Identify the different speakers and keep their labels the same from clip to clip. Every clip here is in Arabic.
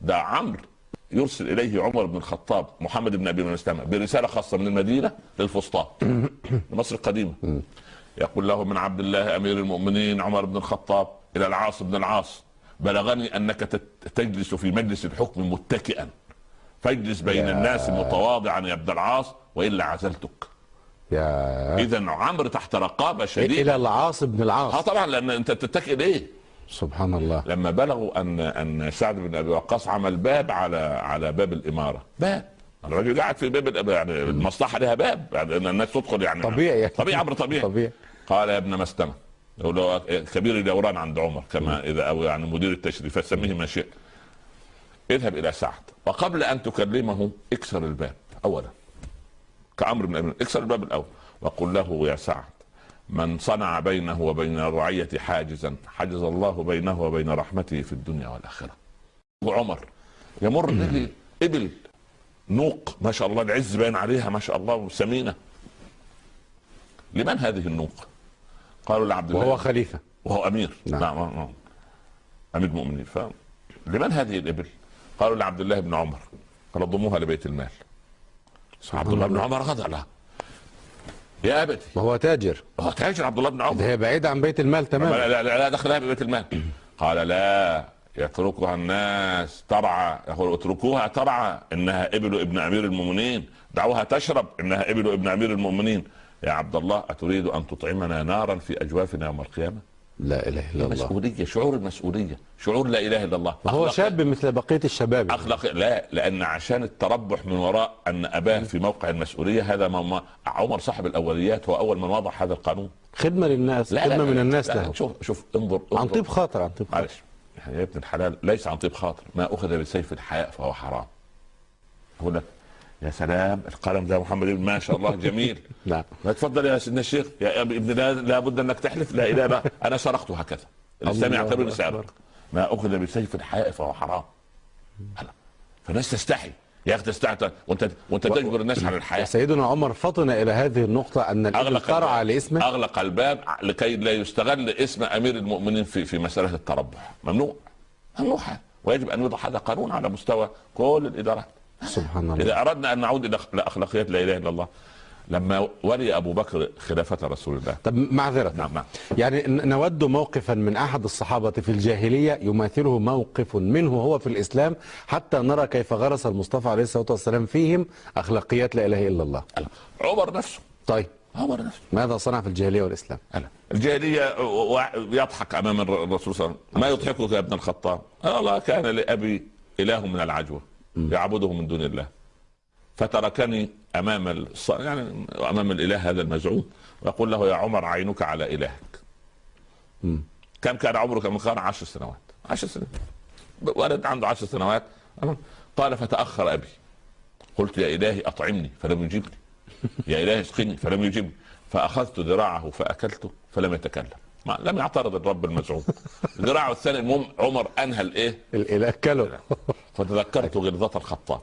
Speaker 1: ده عمرو يرسل إليه عمر بن الخطاب محمد بن أبي مسلمه برسالة خاصة من المدينة للفسطاط مصر القديمة يقول له من عبد الله أمير المؤمنين عمر بن الخطاب إلى العاص بن العاص بلغني أنك تجلس في مجلس الحكم متكئا فاجلس بين
Speaker 2: يا.
Speaker 1: الناس متواضعا يا ابن العاص وإلا عزلتك
Speaker 2: يا
Speaker 1: اذا عمرو تحت رقابة
Speaker 2: إلى
Speaker 1: شديدة
Speaker 2: العاص بن
Speaker 1: آه
Speaker 2: العاص
Speaker 1: طبعا لأن أنت تتكئ ليه؟
Speaker 2: سبحان الله.
Speaker 1: لما بلغوا ان أن سعد بن أبي وقاص عمل باب على على باب الإمارة. باب. الراجل قاعد في باب يعني المصلحة لها باب. يعني إن الناس تدخل يعني.
Speaker 2: طبيعي.
Speaker 1: طبيعي أمر طبيعي.
Speaker 2: طبيعي.
Speaker 1: قال يا ابن مسلمة. كبير الدوران عند عمر كما إذا أو يعني مدير التشريف فسميه ما شئت. اذهب إلى سعد وقبل أن تكلمه اكسر الباب اولا. كعمر بن أبي اكسر الباب الأول وقل له يا سعد من صنع بينه وبين الرعية حاجزا حجز الله بينه وبين رحمته في الدنيا والآخرة. وعمر يمر به إبل نوق ما شاء الله العز باين عليها ما شاء الله سمينة لمن هذه النوق؟ قالوا لعبد الله.
Speaker 2: وهو خليفة.
Speaker 1: وهو أمير.
Speaker 2: نعم.
Speaker 1: نعم, نعم. نعم. أمير المؤمنين. ف لمن هذه الإبل؟ قالوا لعبد الله بن عمر. قال ضموها لبيت المال. عبد الله بن عمر غضب لها. يا ابتي
Speaker 2: وهو تاجر.
Speaker 1: هو تاجر عبد الله بن
Speaker 2: ده
Speaker 1: عمر
Speaker 2: هي بعيدة عن بيت المال تماما
Speaker 1: لا, لا, لا دخلها ببيت المال. قال لا يتركها الناس ترعى يقول اتركوها ترعى إنها ابل ابن أمير المؤمنين. دعوها تشرب إنها ابل ابن أمير المؤمنين. يا عبد الله أتريد أن تطعمنا نارا في أجوافنا يوم القيامة؟
Speaker 2: لا إله إلا الله.
Speaker 1: مسؤوليه شعور المسؤولية شعور لا إله إلا الله. أخلاق-
Speaker 2: شاب مثل بقية الشباب.
Speaker 1: أخلاق لا لأن عشان التربح من وراء أن أباه في موقع المسؤولية هذا ما ما عمر صاحب الأوليات هو أول من وضع هذا القانون.
Speaker 2: خدمة للناس
Speaker 1: لا
Speaker 2: خدمة
Speaker 1: لا
Speaker 2: من
Speaker 1: لا
Speaker 2: الناس
Speaker 1: لا
Speaker 2: له
Speaker 1: شوف شوف انظر, انظر.
Speaker 2: عن طيب خاطر عن طيب خاطر.
Speaker 1: معلش. يا ابن الحلال ليس عن طيب خاطر. ما أخذ بسيف الحياء فهو حرام. لك يا سلام القلم ده محمد ما شاء الله جميل.
Speaker 2: نعم.
Speaker 1: لا تفضل يا سيدنا الشيخ يا ابن لا لابد أنك تحلف لا إله إلا أنا سرقت هكذا. الاسلام
Speaker 2: أكبر.
Speaker 1: سارق ما أخذ بسيف الحياء فهو حرام. فالناس تستحي. يا أخي تستحي. وأنت وأنت تجبر الناس على الحياء
Speaker 2: سيدنا عمر فطن إلى هذه النقطة أن الإبل
Speaker 1: أغلق
Speaker 2: ترعى. لاسمه.
Speaker 1: أغلق الباب لكي لا يستغل اسم أمير المؤمنين في في مسألة التربح. ممنوع. ممنوع. ويجب أن يوضع هذا قانون على مستوى كل الإدارات.
Speaker 2: سبحان الله.
Speaker 1: اذا أردنا أن نعود إلى أخلاقيات لا إله إلا الله لما ولي أبو بكر خلافة رسول الله.
Speaker 2: طب معذرة.
Speaker 1: نعم نعم.
Speaker 2: يعني نود موقفا من أحد الصحابة في الجاهلية يماثله موقف منه هو في الإسلام حتى نرى كيف غرس المصطفى عليه الصلاة والسلام فيهم أخلاقيات لا إله إلا الله.
Speaker 1: عمر نفسه.
Speaker 2: طيب.
Speaker 1: عمر نفسه.
Speaker 2: ماذا صنع في الجاهلية والإسلام؟
Speaker 1: هلا. الجاهلية و- يضحك أمام الر- الرسول صلى الله عليه وسلم. ما يضحكك يا ابن الخطاب؟ الله كان لأبي إله من العجوة. يعبده من دون الله. فتركني أمام الص... يعني أمام الإله هذا المزعوم ويقول له يا عمر عينك على إلهك.
Speaker 2: مم.
Speaker 1: كم كان عمرك من كان عشر سنوات. عشر سنوات. ولد عنده عشر سنوات. قال فتأخر أبي. قلت يا إلهي أطعمني فلم يجبني. يا إلهي اسقني فلم يجبني. فأخذت ذراعه فأكلته فلم يتكلم. ما لم يعترض الرب المزعوم ذراعه الثاني المهم عمر أنهى الإيه؟
Speaker 2: الإله كله
Speaker 1: فتذكرت غلظة الخطاب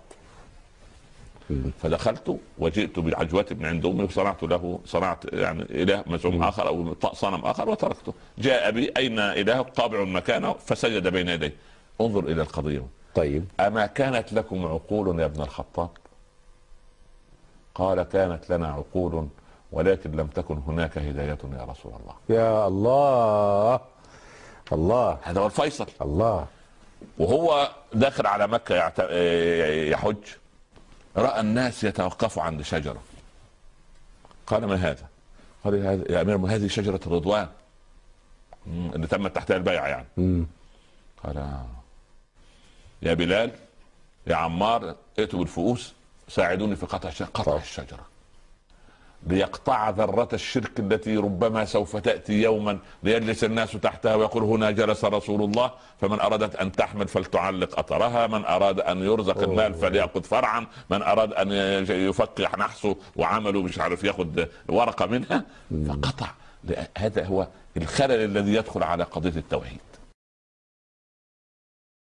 Speaker 1: فدخلت وجئت بعجوة من عند أمي وصنعت له صنعت يعني إله مزعوم آخر أو صنم آخر وتركته. جاء بي أين اله قابع مكانه فسجد بين يديه. انظر إلى القضية.
Speaker 2: طيب.
Speaker 1: أما كانت لكم عقول يا ابن الخطاب؟ قال كانت لنا عقول ولكن لم تكن هناك هداية يا رسول الله.
Speaker 2: يا الله. الله.
Speaker 1: هذا هو الفيصل.
Speaker 2: الله.
Speaker 1: وهو داخل على مكة يعت- يحج. رأى الناس يتوقفوا عند شجرة. قال ما هذا؟ قال يا أمير هذه شجرة الرضوان؟ اللي تمت تحتها البيعة يعني.
Speaker 2: مم.
Speaker 1: قال. يا بلال يا عمار ائتوا بالفؤوس ساعدوني في قطع الشجرة قطع
Speaker 2: طبعا.
Speaker 1: ليقطع ذرة الشرك التي ربما سوف تأتي يوما ليجلس الناس تحتها ويقول هنا جلس رسول الله فمن أرادت أن تحمل فلتعلق أثرها من أراد أن يرزق المال فليأخذ فرعا من أراد أن يفكح نحسه وعمله مش عارف يأخذ ورقة منها فقطع. هذا هو الخلل الذي يدخل على قضية التوحيد.